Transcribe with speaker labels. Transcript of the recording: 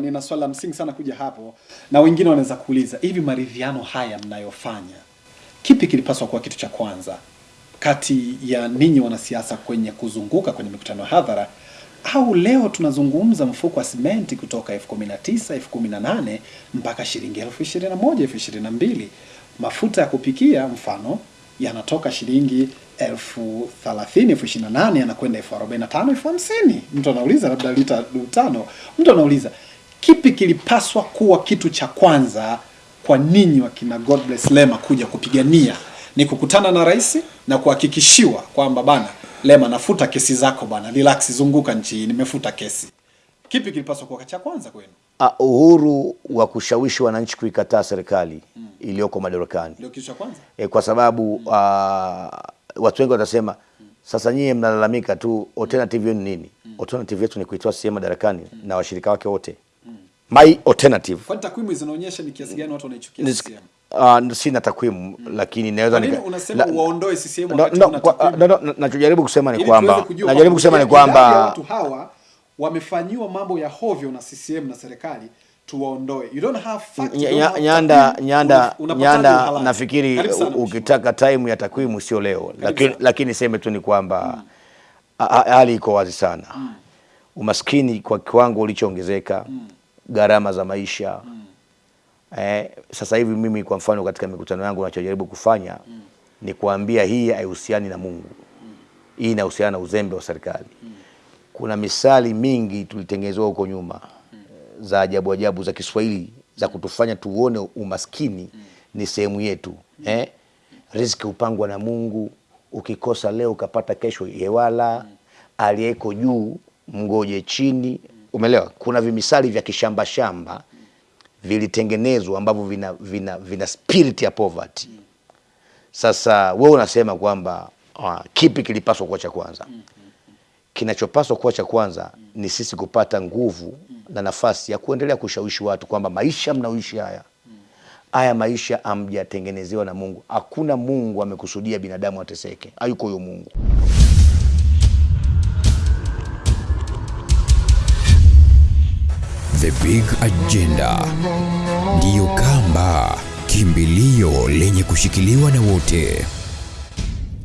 Speaker 1: Nina swali la msingi sana kuja hapo, na wengine wanaweza kuuliza hivi, maridhiano haya mnayofanya, kipi kilipaswa kuwa kitu cha kwanza? Kati ya ninyi wanasiasa kwenye kuzunguka kwenye mikutano ya hadhara, au leo tunazungumza mfuko wa simenti kutoka elfu kumi na tisa elfu kumi na nane mpaka shilingi elfu ishirini na moja elfu ishirini na mbili. Mafuta ya kupikia mfano yanatoka shilingi elfu thelathini elfu ishirini na nane yanakwenda elfu arobaini na tano elfu hamsini. Mtu anauliza labda lita tano, mtu anauliza kipi kilipaswa kuwa kitu cha kwanza kwa ninyi wakina God bless Lema kuja kupigania? Ni kukutana na rais na kuhakikishiwa kwamba bana, Lema, nafuta kesi zako bana, relax, zunguka nchi nimefuta kesi. Kipi kilipaswa kuwa cha kwanza kwenu?
Speaker 2: Uh, uhuru wa kushawishi wananchi kuikataa serikali iliyoko madarakani
Speaker 1: Ndio kitu cha kwanza.
Speaker 2: e, kwa sababu uh, watu wengi watasema sasa nyie mnalalamika tu, alternative yenu nini? Alternative yetu ni kuitoa CCM madarakani na washirika wake wote. My alternative
Speaker 1: Kwani takwimu zinaonyesha ni kiasi gani watu wanaichukia CCM?
Speaker 2: uh, sina takwimu lakini naweza nika-
Speaker 1: unasema waondoe CCM wakati
Speaker 2: no,
Speaker 1: no,
Speaker 2: kwa-
Speaker 1: takwimu?
Speaker 2: no, no, no, nachojaribu kusema ni kwamba najaribu kusema ni kwamba
Speaker 1: watu hawa wamefanyiwa mambo ya hovyo na CCM na serikali tuwaondoe. You don't have facts, you don't have
Speaker 2: Nyanda. Nyanda, Nyanda, nafikiri ukitaka time ya takwimu sio leo, lakini lakini seme tu ni kwamba hali ha- hali iko wazi sana. Umaskini kwa kiwango ulichoongezeka, gharama za maisha mm. eh, sasa hivi mimi kwa mfano katika mikutano yangu nachojaribu kufanya mm. ni kuambia hii haihusiani na Mungu, mm. hii inahusiana na uzembe wa serikali. mm. Kuna misali mingi tulitengenezewa huko nyuma mm. za ajabu ajabu za Kiswahili za kutufanya tuone umaskini mm. ni sehemu yetu mm. eh? Riziki hupangwa na Mungu, ukikosa leo ukapata kesho yewala, mm. aliyeko juu mgoje chini. Umeelewa? Kuna vimisali vya kishamba shamba vilitengenezwa ambavyo vina, vina, vina spirit ya poverty. Sasa wewe unasema kwamba uh, kipi kilipaswa kuwa cha kwanza? Kinachopaswa kuwa cha kwanza ni sisi kupata nguvu na nafasi ya kuendelea kushawishi watu kwamba maisha mnaoishi haya haya maisha amjatengenezewa na Mungu. Hakuna Mungu amekusudia binadamu ateseke, hayuko huyo Mungu.
Speaker 3: The Big Agenda ndiyo kamba, kimbilio lenye kushikiliwa na wote.